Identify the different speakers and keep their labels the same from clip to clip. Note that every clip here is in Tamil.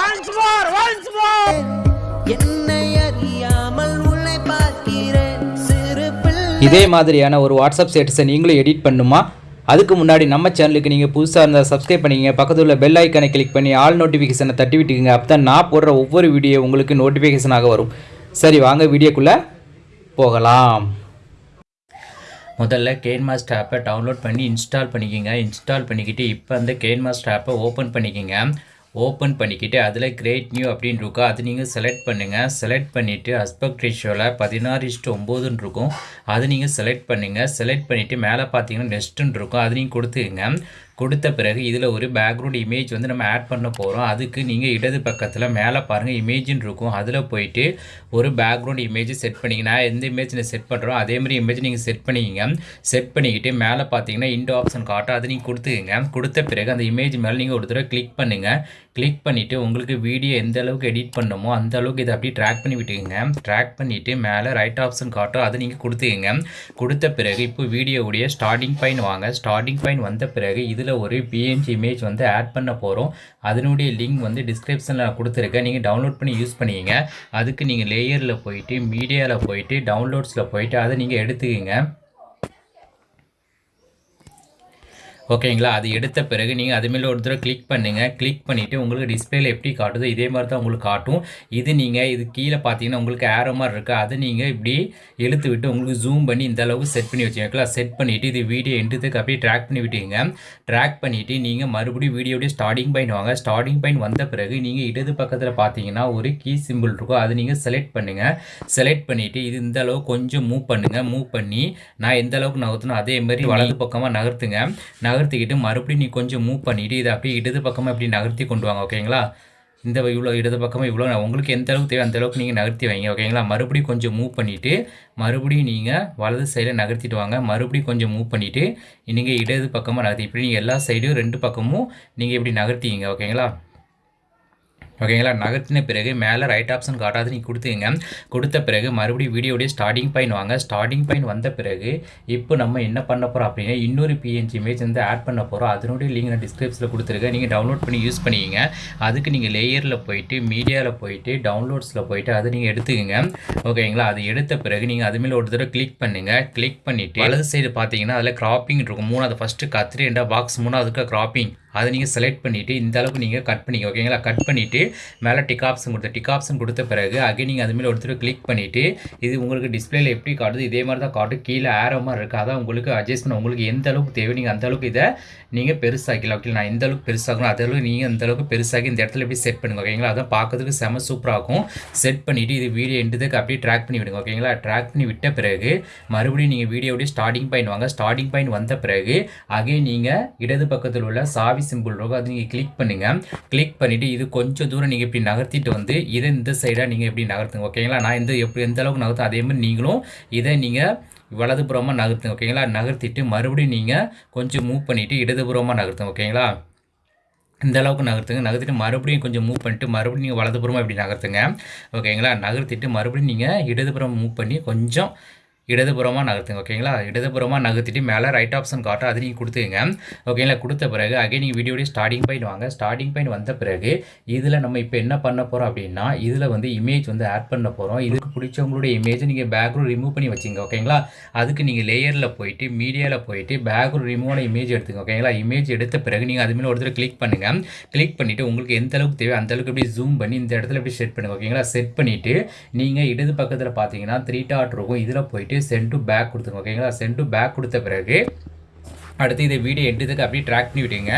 Speaker 1: ஒன்ஸ் மோர் ஒன்ஸ் மோர் இதே மாதிரியான ஒரு வாட்ஸ்அப் ஸ்டேட்டஸை நீங்களும் எடிட் பண்ணுமா? அதுக்கு முன்னாடி நம்ம சேனலுக்கு நீங்கள் புதுசாக இருந்தால் சப்ஸ்கிரைப் பண்ணிக்கங்க. பக்கத்தில் உள்ள பெல் ஐக்கனை கிளிக் பண்ணி ஆல் நோட்டிஃபிகேஷனை தட்டி விட்டுக்குங்க. அப்போ தான் நான் போடுற ஒவ்வொரு வீடியோ உங்களுக்கு நோட்டிஃபிகேஷனாக வரும். சரி வாங்க வீடியோக்குள்ளே போகலாம். முதல்ல கேன்மாஸ்ட் ஆப்பை டவுன்லோட் பண்ணி இன்ஸ்டால் பண்ணிக்கோங்க. இன்ஸ்டால் பண்ணிக்கிட்டு இப்போ அந்த கேன்மாஸ்ட் ஆப்பை ஓப்பன் பண்ணிக்கோங்க. ஓப்பன் பண்ணிக்கிட்டு அதில் கிரேட் நியூ அப்படின்னு இருக்கும் அது நீங்கள் செலக்ட் பண்ணுங்கள் செலக்ட் பண்ணிவிட்டு அஸ்பெக்ட் ரேஷியோவில் பதினாறு இஷ்டு ஒம்போதுன்னு இருக்கும். அது நீங்கள் செலக்ட் பண்ணுங்கள் செலக்ட் பண்ணிவிட்டு மேலே பார்த்தீங்கன்னா நெஸ்ட்டுன்னு இருக்கும். அது நீங்கள் கொடுத்துக்கங்க. கொடுத்த பிறகு இதில் ஒரு பேக்ரவுண்ட் இமேஜ் வந்து நம்ம ஆட் பண்ண போகிறோம் அதுக்கு நீங்கள் இடது பக்கத்தில் மேலே பாருங்கள் இமேஜின் இருக்கும். அதில் போயிட்டு ஒரு பேக்ரவுண்ட் இமேஜ் செட் பண்ணிங்க. நான் எந்த இமேஜ் நீங்கள் செட் பண்ணுறோம் அதே மாதிரி இமேஜ் நீங்கள் செட் பண்ணிக்கிங்க செட் பண்ணிக்கிட்டு மேலே பார்த்தீங்கன்னா இண்டோ ஆப்ஷன் காட்டும். அதை நீங்கள் கொடுத்துக்கங்க. கொடுத்த பிறகு அந்த இமேஜ் மேலே நீங்கள் ஒரு தடவை கிளிக் பண்ணுங்கள் கிளிக் பண்ணிவிட்டு உங்களுக்கு வீடியோ எந்த அளவுக்கு எடிட் பண்ணணுமோ அந்த அளவுக்கு இதை அப்படியே ட்ராக் பண்ணி விட்டுக்கோங்க. ட்ராக் பண்ணிவிட்டு மேலே ரைட் ஆப்ஷன் காட்டும். அதை நீங்கள் கொடுத்துக்கங்க. கொடுத்த பிறகு இப்போ வீடியோவுடைய ஸ்டார்டிங் பாயிண்ட் வாங்க. ஸ்டார்டிங் பாயிண்ட் வந்த பிறகு இதில் ஒரு பிஎன்ஜி இமேஜ் வந்து ஆட் பண்ண போகிறோம் அதனுடைய லிங்க் வந்து டிஸ்கிரிப்ஷனில் கொடுத்துருக்கேன். நீங்கள் டவுன்லோட் பண்ணி யூஸ் பண்ணிக்கிங்க. அதுக்கு நீங்கள் லேயரில் போயிட்டு மீடியாவில் போயிட்டு டவுன்லோட்ஸில் போயிட்டு அதை நீங்கள் எடுத்துக்கிங்க. ஓகேங்களா? அது எடுத்த பிறகு நீங்கள் அது மேலே ஒரு தடவை கிளிக் பண்ணுங்கள் கிளிக் பண்ணிவிட்டு உங்களுக்கு டிஸ்பிளேல எப்படி காட்டுதோ இதே மாதிரி தான் உங்களுக்கு காட்டும். இது நீங்கள் இது கீழே பார்த்தீங்கன்னா உங்களுக்கு ஏரோ மாதிரி இருக்குது அதை நீங்கள் இப்படி இழுத்து விட்டு உங்களுக்கு ஜூம் பண்ணி இந்த அளவுக்கு செட் பண்ணி வச்சுக்கலாம் செட் பண்ணிவிட்டு இது வீடியோ எண்டுத்துக்கு அப்படியே ட்ராக் பண்ணி விட்டீங்க ட்ராக் பண்ணிவிட்டு நீங்கள் மறுபடியும் வீடியோடைய ஸ்டார்டிங் பாயிண்ட் வாங்க. ஸ்டார்டிங் பாயிண்ட் வந்த பிறகு நீங்கள் இடது பக்கத்தில் பார்த்தீங்கன்னா ஒரு கீ சிம்பிள் இருக்கும். அதை நீங்கள் செலக்ட் பண்ணுங்கள் செலக்ட் பண்ணிவிட்டு இது இந்த அளவுக்கு கொஞ்சம் மூவ் பண்ணுங்கள் மூவ் பண்ணி நான் எந்த அளவுக்கு நகர்த்தணும்? அதே மாதிரி வலது பக்கமாக நகர்த்துங்க. நகர்த்திக்கிட்டு மறுபடியும் நீ கொஞ்சம் மூவ் பண்ணிவிட்டு இதை அப்படியே இடது பக்கமாக இப்படி நகர்த்தி கொண்டு வாங்க ஓகேங்களா இந்த இவ்வளோ இடது பக்கமாக இவ்வளோ உங்களுக்கு எந்த அளவுக்கு தேவை அந்த அளவுக்கு நீங்கள் நகர்த்தி வைங்க ஓகேங்களா மறுபடியும் கொஞ்சம் மூவ் பண்ணிவிட்டு மறுபடியும் நீங்கள் வலது சைடில் நகர்த்திட்டு வாங்க. மறுபடியும் கொஞ்சம் மூவ் பண்ணிவிட்டு நீங்கள் இடது பக்கமாக நகர்த்தி இப்படி நீங்கள் எல்லா சைடும் ரெண்டு பக்கமும் நீங்கள் இப்படி நகர்த்திங்க ஓகேங்களா ஓகேங்களா? நகர்த்தின பிறகு மேலே ரைட் ஆப்ஷன் காட்டாது நீங்கள் கொடுத்துங்க கொடுத்த பிறகு மறுபடியும் வீடியோடைய ஸ்டார்டிங் பாயிண்ட் வாங்க. ஸ்டார்டிங் பாயிண்ட் வந்த பிறகு இப்போ நம்ம என்ன பண்ண போகிறோம் அப்படின்னா இன்னொரு பிஎன்ஜி இமேஜ் வந்து ஆட் பண்ண போகிறோம் அதனுடைய லிங்க் நான் டிஸ்கிரிப்ஷனில் கொடுத்துருக்கேன். நீங்கள் டவுன்லோட் பண்ணி யூஸ் பண்ணிக்கிங்க. அதுக்கு நீங்கள் லேயரில் போயிட்டு மீடியாவில் போயிட்டு டவுன்லோட்ஸில் போயிட்டு அதை நீங்கள் எடுத்துக்கோங்க. ஓகேங்களா? அது எடுத்த பிறகு நீங்கள் அதுமாரி ஒரு தடவை கிளிக் பண்ணுங்கள் கிளிக் பண்ணிவிட்டு வலது சைடு பார்த்தீங்கன்னா அதில் கிராப்பிங் இருக்கும். மூணாவது ஃபஸ்ட்டு கத்திரி ரெண்டா பாக்ஸ் மூணாவதுக்கு கிராப்பிங் அதை நீங்கள் செலக்ட் பண்ணிவிட்டு இந்த அளவுக்கு நீங்கள் கட் பண்ணிங்க ஓகேங்களா கட் பண்ணிவிட்டு மேலே டிக் ஆப்ஷன் கொடுத்த டிக் ஆப்ஷன் கொடுத்த பிறகு அகைன் நீங்கள் அதுமாரி ஒருத்தர் கிளிக் பண்ணிவிட்டு இது உங்களுக்கு டிஸ்பிளேல எப்படி காட்டுது இதே மாதிரி தான் காட்டும் கீழே ஆரோ மாதிரி இருக்குது அதான் உங்களுக்கு அட்ஜஸ்ட்மெண்ட் உங்களுக்கு எந்த அளவுக்கு தேவை நீங்கள் அந்த அளவுக்கு இதை நீங்கள் பெருசாக்கலாம் ஓகே நான் எந்த அளவுக்கு பெருசாகணும் அதே அளவுக்கு நீங்கள் அந்த அளவுக்கு பெருசாகி இந்த இடத்துல எப்படி செட் பண்ணுங்க ஓகேங்களா அதான் பார்க்கறதுக்கு செம சூப்பராக இருக்கும். செட் பண்ணிவிட்டு இது வீடியோ எண்டுதுக்கு அப்படியே ட்ராக் பண்ணி விடுங்க ஓகேங்களா ட்ராக் பண்ணி விட்ட பிறகு மறுபடியும் நீங்கள் வீடியோடைய ஸ்டார்டிங் பாயிண்ட் வாங்க. ஸ்டார்டிங் பாயிண்ட் வந்த பிறகு அகைன் நீங்கள் இடது பக்கத்தில் உள்ள சாவி சிம்பிள் இருக்கும் அது நீங்கள் கிளிக் பண்ணுங்கள் கிளிக் பண்ணிவிட்டு இது கொஞ்சம் தூரம் நீங்கள் இப்படி நகர்த்திட்டு வந்து இதை இந்த சைடாக நீங்கள் எப்படி நகர்த்துங்க ஓகேங்களா நான் இந்த எப்படி எந்த அளவுக்கு நகர்த்தும் அதே மாதிரி நீங்களும் இதை நீங்கள் வலதுபுறமாக நகர்த்துங்க ஓகேங்களா நகர்த்திட்டு மறுபடியும் நீங்கள் கொஞ்சம் மூவ் பண்ணிவிட்டு இடதுபுறமாக நகர்த்துங்க ஓகேங்களா இந்த அளவுக்கு நகர்த்துங்க. நகர்த்திட்டு மறுபடியும் கொஞ்சம் மூவ் பண்ணிட்டு மறுபடியும் நீங்கள் வலதுபுறமாக இப்படி நகர்த்துங்க ஓகேங்களா நகர்த்திட்டு மறுபடியும் நீங்கள் இடதுபுறம் மூவ் பண்ணி கொஞ்சம் இடதுபுறமாக நகர்த்துங்க ஓகேங்களா இடதுபுறமாக நகர்த்திட்டு மேலே ரைட் ஆப்ஷன் காட்டும் அது நீங்கள் கொடுத்துங்க ஓகேங்களா கொடுத்த பிறகு அகே நீங்கள் வீடியோடைய ஸ்டார்டிங் பாயிண்ட் வாங்க. ஸ்டார்டிங் பாயிண்ட் வந்த பிறகு இதில் நம்ம இப்போ என்ன பண்ண போகிறோம் அப்படின்னா இதில் வந்து இமேஜ் வந்து ஆட் பண்ண போகிறோம் இதுக்கு பிடிச்சவங்களுடைய இமேஜை நீங்கள் பேக்ரவுண்ட் ரிமூவ் பண்ணி வச்சுங்க ஓகேங்களா அதுக்கு நீங்கள் லேயரில் போயிட்டு மீடியாவில் போயிட்டு பேக்ரவுண்ட் ரிமூவான இமேஜ் எடுத்துங்க ஓகேங்களா இமேஜ் எடுத்த பிறகு நீங்கள் அது ஒருத்தர் கிளிக் பண்ணுங்கள் கிளிக் பண்ணிவிட்டு உங்களுக்கு எந்த அளவுக்கு தேவை அந்த அளவுக்கு எப்படி ஜூம் பண்ணி இந்த இடத்துல எப்படி செட் பண்ணுங்க ஓகேங்களா செட் பண்ணிவிட்டு நீங்கள் இடது பக்கத்தில் பார்த்தீங்கன்னா த்ரீ டாட் இருக்கும். இதில் போயிட்டு சென்ட் டு பேக் கொடுத்துருங்க ஓகேங்களா சென்ட் டு பேக் கொடுத்த பிறகு அடுத்து இதை வீடியோ எடுத்ததுக்கு அப்படியே ட்ராக் பண்ணி விட்டுங்க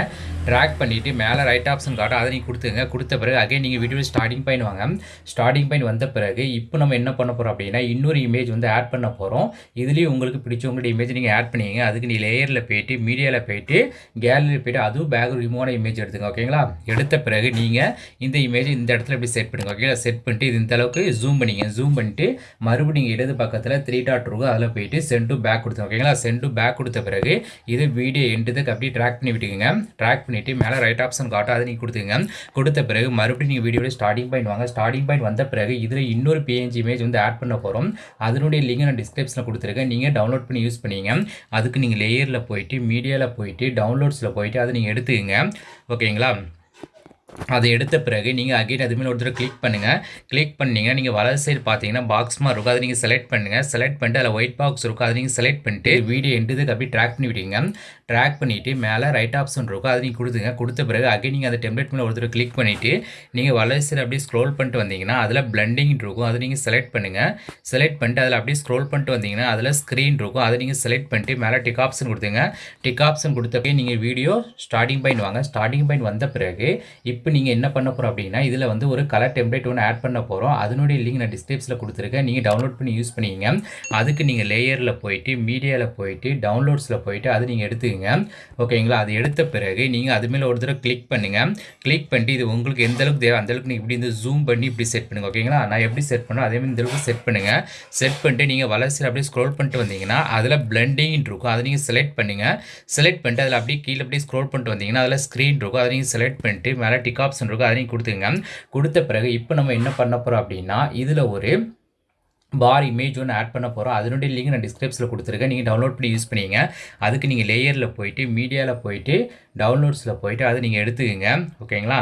Speaker 1: ட்ராக் பண்ணிவிட்டு மேலே ரைட் ஆப்ஷன் காட்டும் அதை நீங்கள் கொடுத்துங்க கொடுத்த பிறகு அகைன் நீங்கள் வீடியோ ஸ்டார்டிங் பாயிண்ட் வாங்க. ஸ்டார்டிங் பாயிண்ட் வந்த பிறகு இப்போ நம்ம என்ன பண்ண போகிறோம் அப்படின்னா இன்னொரு இமேஜ் வந்து ஆட் பண்ண போகிறோம் இதுலேயும் உங்களுக்கு பிடிச்சவங்களுடைய இமேஜ் நீங்கள் ஆட் பண்ணிங்க அதுக்கு நீ லேயரில் போயிட்டு மீடியாவில் போயிட்டு கேலரியில் போயிட்டு அதுவும் பேக் ரிமூவான இமேஜ் எடுத்துங்க ஓகேங்களா எடுத்த பிறகு நீங்கள் இந்த இமேஜ் இந்த இடத்துல இப்படி செட் பண்ணுங்க ஓகேங்களா செட் பண்ணிட்டு இது இந்த அளவுக்கு ஜூம் பண்ணிங்க ஜூம் பண்ணிட்டு மறுபடியும் இடது பக்கத்தில் த்ரீ டாட் இருக்கும் அதில் போயிட்டு சென்ட்டு பேக் கொடுத்துங்க ஓகேங்களா சென்ட்டு பேக் கொடுத்த பிறகு இது வீடியோ எண்டுதுக்கு அப்படியே ட்ராக் பண்ணி விட்டுக்கோங்க. ட்ராக் பண்ணிவிட்டு மேலே ரைட் ஆப்ஷன் காட்டும் அதை நீங்கள் கொடுத்துங்க கொடுத்த பிறகு மறுபடியும் நீங்கள் வீடியோட ஸ்டார்டிங் பாயிண்ட் வாங்க. ஸ்டார்டிங் பாயிண்ட் வந்த பிறகு இதில் இன்னொரு பிஎன்ஜி இமேஜ் வந்து ஆட் பண்ண போகிறோம் அதனுடைய லிங்க் நான் டிஸ்கிரிப்ஷனில் கொடுத்துருக்கேன். நீங்கள் டவுன்லோட் பண்ணி யூஸ் பண்ணிங்க. அதுக்கு நீங்கள் லேயரில் போயிட்டு மீடியாவில் போயிட்டு டவுன்லோட்ஸில் போயிட்டு அதை நீங்கள் எடுத்துக்கங்க. ஓகேங்களா அதை எடுத்த பிறகு நீங்கள் அகைன் அது மேலே ஒரு கிளிக் பண்ணுங்கள் கிளிக் பண்ணீங்கன்னா நீங்கள் வலது சைடு பார்த்தீங்கன்னா பாக்ஸ் மாதிரி இருக்கும். அதை நீங்கள் செலக்ட் பண்ணுங்கள் செலக்ட் பண்ணிட்டு அதில் ஒயிட் பாக்ஸ் இருக்கும். அதை நீங்கள் செலக்ட் பண்ணிட்டு வீடியோ எண்டுதுக்கு அப்படியே ட்ராக் பண்ணி விடுங்க ட்ராக் பண்ணிவிட்டு மேலே ரைட் ஆப்ஷன் இருக்கும். அதை நீங்கள் கொடுத்துங்க கொடுத்த பிறகு அகைன் நீங்கள் அந்த டெம்ப்ளேட் மேலே ஒருத்தர் கிளிக் பண்ணிவிட்டு நீங்கள் வலது அப்படியே ஸ்க்ரோல் பண்ணிட்டு வந்தீங்கன்னா அதில் பிளண்டிங் இருக்கும். அதை நீங்கள் செலக்ட் பண்ணுங்கள் செலக்ட் பண்ணிட்டு அதில் அப்படியே ஸ்க்ரோல் பண்ணிட்டு வந்தீங்கன்னா அதில் ஸ்க்ரீன் இருக்கும். அதை நீங்கள் செலக்ட் பண்ணிட்டு மேலே டிக் ஆப்ஷன் கொடுத்துங்க டிக் ஆப்ஷன் கொடுத்தப்பே நீங்கள் வீடியோ ஸ்டார்டிங் பாயிண்ட் வாங்க. ஸ்டார்டிங் பாயிண்ட் வந்த பிறகு இப்போ நீங்கள் என்ன பண்ண போகிறோம் அப்படின்னா இதில் வந்து ஒரு கலர் டெம்ப்ளேட் ஒன்று ஆட் பண்ண போகிறோம் அதனுடைய லிங்க் நான் டிஸ்கிரிப்ஷனில் கொடுத்துருக்கேன். நீங்கள் டவுன்லோட் பண்ணி யூஸ் பண்ணிங்க. அதுக்கு நீங்கள் லேயரில் போயிட்டு மீடியாவில் போயிட்டு டவுன்லோட்ஸில் போயிட்டு அது நீங்கள் எடுத்து எடுத்துக்கங்க ஓகேங்களா? அது எடுத்த பிறகு நீங்கள் அது மேலே ஒரு தடவை கிளிக் பண்ணுங்கள் கிளிக் பண்ணிட்டு இது உங்களுக்கு எந்த அளவுக்கு தேவை அந்த அளவுக்கு நீங்கள் இப்படி இந்த ஜூம் பண்ணி இப்படி செட் பண்ணுங்க. ஓகேங்களா? நான் எப்படி செட் பண்ணோம் அதே மாதிரி இந்த அளவுக்கு செட் பண்ணுங்கள் செட் பண்ணிட்டு நீங்கள் வளர்ச்சியில் அப்படியே ஸ்க்ரோல் பண்ணிட்டு வந்தீங்கன்னா அதில் பிளண்டிங் இருக்கும். அதை நீங்கள் செலக்ட் பண்ணுங்கள் செலக்ட் பண்ணிட்டு அதில் அப்படியே கீழே அப்படியே ஸ்க்ரோல் பண்ணிட்டு வந்தீங்கன்னா அதில் ஸ்க்ரீன் இருக்கும். அதை நீங்கள் செலக்ட் பண்ணிட்டு மேலே டிக் ஆப்ஷன் இருக்கும். அதை நீங்கள் கொடுத்துங்க கொடுத்த பிறகு இப்போ நம்ம என்ன பண்ண போகிறோம் அப்படின்னா இதில் ஒரு பார் இமேஜ் ஒன்று ஆட் பண்ண போகிறோம் அதனுடைய லிங்க் நான் டிஸ்கிரிப்ஷனில் கொடுத்துருக்கேன். நீங்கள் டவுன்லோட் பண்ணி யூஸ் பண்ணிங்க அதுக்கு நீங்கள் லேயரில் போயிட்டு மீடியாவில் போயிட்டு டவுன்லோட்ஸில் போயிட்டு அதை நீங்கள் எடுத்துக்கோங்க. ஓகேங்களா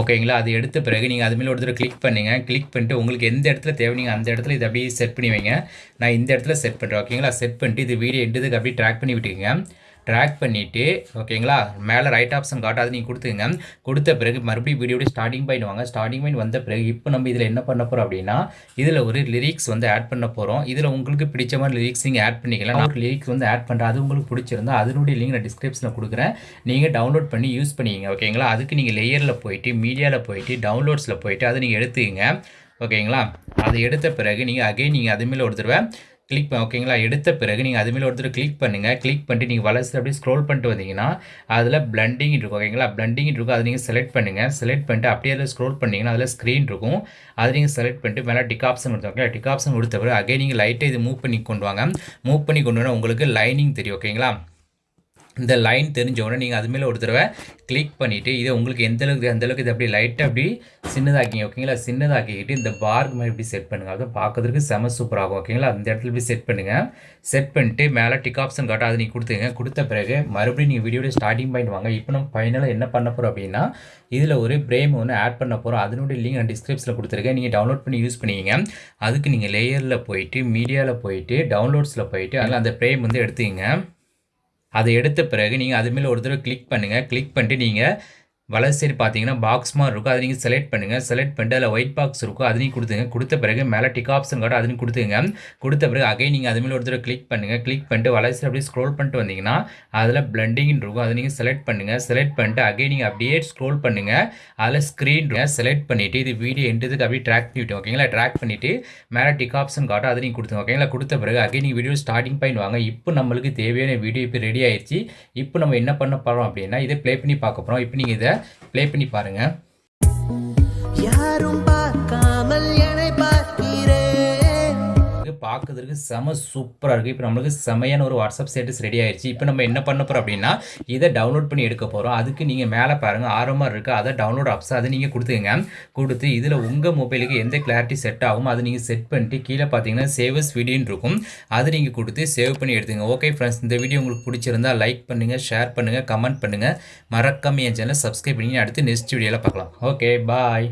Speaker 1: ஓகேங்களா? அது எடுத்த பிறகு நீங்கள் அதுமாரி ஒரு தடவை கிளிக் பண்ணுங்கள் கிளிக் பண்ணிட்டு உங்களுக்கு எந்த இடத்துல தேவை நீங்கள் அந்த இடத்துல இதை அப்படியே செட் பண்ணி வைங்க. நான் இந்த இடத்துல செட் பண்ணுறேன் ஓகேங்களா? செட் பண்ணிட்டு இது வீடியோ எடுத்ததுக்கு அப்படியே ட்ராக் பண்ணி விட்டுக்கோங்க. ட்ராக் பண்ணிவிட்டு ஓகேங்களா மேலே ரைட் ஆப்ஷன் காட்டாது நீங்கள் கொடுத்துங்க கொடுத்த பிறகு மறுபடியும் வீடியோட ஸ்டார்டிங் பாயிண்ட் வாங்க. ஸ்டார்டிங் பாயிண்ட் வந்த பிறகு இப்போ நம்ம இதில் என்ன பண்ண போகிறோம் அப்படின்னா இதில் ஒரு லிரிக்ஸ் வந்து ஆட் பண்ண போகிறோம் இதில் உங்களுக்கு பிடிச்ச மாதிரி லிரிக்ஸ் நீங்கள் ஆட் பண்ணிக்கலாம். நான் லிரிக்ஸ் வந்து ஆட் பண்ணுறேன் அது உங்களுக்கு பிடிச்சிருந்தா அதனுடைய லிங்க் நான் டிஸ்கிரிப்ஷனில் கொடுக்குறேன். நீங்கள் டவுன்லோட் பண்ணி யூஸ் பண்ணிக்கிங்க ஓகேங்களா அதுக்கு நீங்கள் லேயரில் போயிட்டு மீடியாவில் போயிட்டு டவுன்லோட்ஸில் போயிட்டு அதை நீங்கள் எடுத்துக்கங்க ஓகேங்களா அதை எடுத்த பிறகு நீங்கள் அகைன் நீங்கள் அது மேலே ஒரு தடவை கிளிக் பண்ண ஓகேங்களா எடுத்த பிறகு நீங்கள் அதுமாரி ஒருத்தர் கிளிக் பண்ணுங்கள் கிளிக் பண்ணிட்டு நீங்கள் வளர்ச்சி அப்படியே ஸ்க்ரோல் பண்ணிட்டு வந்தீங்கன்னா அதில் பிளண்டிங் இருக்கும் ஓகேங்களா பிளண்டிங் இருக்கும் அதை நீங்கள் செலக்ட் பண்ணுங்கள் செலக்ட் பண்ணிட்டு அப்படியே அதில் ஸ்க்ரோல் பண்ணிங்கன்னா அதில் ஸ்க்ரீன் இருக்கும். அதை நீங்கள் செலக்ட் பண்ணிட்டு மேலே டிக் ஆப்ஷன் கொடுத்தோம் ஓகேங்களா டிக் ஆப்ஷன் கொடுத்த பிறகு அகைன் நீங்கள் லைட்டை இது மூவ் பண்ணி கொண்டு வாங்க. மூவ் பண்ணி கொண்டு வந்தால் உங்களுக்கு லைனிங் தெரியும் ஓகேங்களா இந்த லைன் தெரிஞ்ச உடனே நீங்கள் அது மேலே ஒரு தடவை கிளிக் பண்ணிவிட்டு இதை உங்களுக்கு எந்த அளவுக்கு அந்த அளவுக்கு இது அப்படி லைட்டாக அப்படி சின்னதாக்கிங்க ஓகேங்களா சின்னதாக்கிக்கிட்டு இந்த பார்க் மாதிரி இப்படி செட் பண்ணுங்கள் அதை பார்க்கறதுக்கு செம சூப்பராகும் ஓகேங்களா அந்த இடத்துல இப்படி செட் பண்ணுங்கள் செட் பண்ணிட்டு மேலே டிக் ஆப்ஷன் காட்டும் அதை நீங்கள் கொடுத்துங்க கொடுத்த பிறகு மறுபடியும் நீங்கள் வீடியோட ஸ்டார்டிங் பாயிண்ட் வாங்க. இப்போ நம்ம ஃபைனலாக என்ன பண்ண போகிறோம் அப்படின்னா இதில் ஒரு பிரேம் ஒன்று ஆட் பண்ண போகிறோம் அதனுடைய லிங்க் நான் டிஸ்கிரிப்ஷனில் கொடுத்துருக்கேன். நீங்கள் டவுன்லோட் பண்ணி யூஸ் பண்ணிக்கிங்க. அதுக்கு நீங்கள் லேயரில் போயிட்டு மீடியாவில் போயிட்டு டவுன்லோட்ஸில் போயிட்டு அதில் அந்த பிரேம் வந்து எடுத்துக்கிங்க. அதை எடுத்த பிறகு நீங்கள் அது மேலே ஒரு தடவை கிளிக் பண்ணுங்கள் கிளிக் பண்ணிட்டு நீங்கள் வலது சைடு பார்த்தீங்கன்னா பாக்ஸ் மாதிரி இருக்கும். அதை நீங்கள் செலக்ட் பண்ணுங்கள் செலக்ட் பண்ணிட்டு அதில் ஒயிட் பாக்ஸ் இருக்கும். அதையும் கொடுத்துங்க கொடுத்த பிறகு மேலே டிக் ஆப்ஷன் காட்டும் அதை கொடுத்துங்க கொடுத்த பிறகு அகை நீங்கள் அதுமாதிரி மேலே ஒரு தடவை கிளிக் பண்ணுங்கள் கிளிக் பண்ணிட்டு வலது சைடு அப்படியே ஸ்க்ரோல் பண்ணிட்டு வந்தீங்கன்னா அதில் பிளண்டிங்னு இருக்கும். அதை நீங்கள் செலக்ட் பண்ணுங்கள் செலக்ட் பண்ணிட்டு அகை நீங்கள் அப்படியே ஸ்க்ரோல் பண்ணுங்கள் அதில் ஸ்க்ரீன் செலக்ட் பண்ணிவிட்டு இது வீடியோ எண்டுதுக்கு அப்படியே ட்ராக் பண்ணிவிட்டு ஓகேங்களா ட்ராக் பண்ணிவிட்டு மேலே டிக் ஆப்ஷன் காட்டும் அதை நீங்கள் கொடுத்துங்க ஓகேங்களா கொடுத்த பிறகு அகை நீங்கள் வீடியோ ஸ்டார்டிங் பாயிண்ட் வாங்க. இப்போ நம்மளுக்கு தேவையான வீடியோ இப்போ ரெடி ஆயிடுச்சு இப்போ நம்ம என்ன பண்ண போகிறோம் அப்படின்னா இதை ப்ளே பண்ணி பார்க்க போகிறோம் இப்போ நீங்கள் இதை ப்ளே பண்ணி பாருங்கள்
Speaker 2: யாரும்
Speaker 1: பா பார்க்கறதுக்கு செம சூப்பராக இருக்குது இப்போ நம்மளுக்கு செமையான ஒரு வாட்ஸ்அப் ஸ்டேட்டஸ் ரெடி ஆயிடுச்சு இப்போ நம்ம என்ன பண்ண போகிறோம் அப்படின்னா இதை டவுன்லோட் பண்ணி எடுக்க போகிறோம் அதுக்கு நீங்கள் மேலே பாருங்கள் ஆரம்பமாக இருக்குது அதை டவுன்லோட் ஆப்ஸ் அதை நீங்கள் கொடுத்துங்க கொடுத்து இதில் உங்கள் மொபைலுக்கு எந்த கிளாரிட்டி செட் ஆகும் அதை நீங்கள் செட் பண்ணிட்டு கீழே பார்த்தீங்கன்னா சேவஸ் வீடியோன்னு இருக்கும். அது நீங்கள் கொடுத்து சேவ் பண்ணி எடுத்துங்க ஓகே ஃப்ரெண்ட்ஸ் இந்த வீடியோ உங்களுக்கு பிடிச்சிருந்தா லைக் பண்ணுங்கள் ஷேர் பண்ணுங்கள் கமெண்ட் பண்ணுங்கள் மறக்காம என் சேனல் சப்ஸ்கிரைப் பண்ணி அடுத்து நெக்ஸ்ட் வீடியோவில் பார்க்கலாம். Okay bye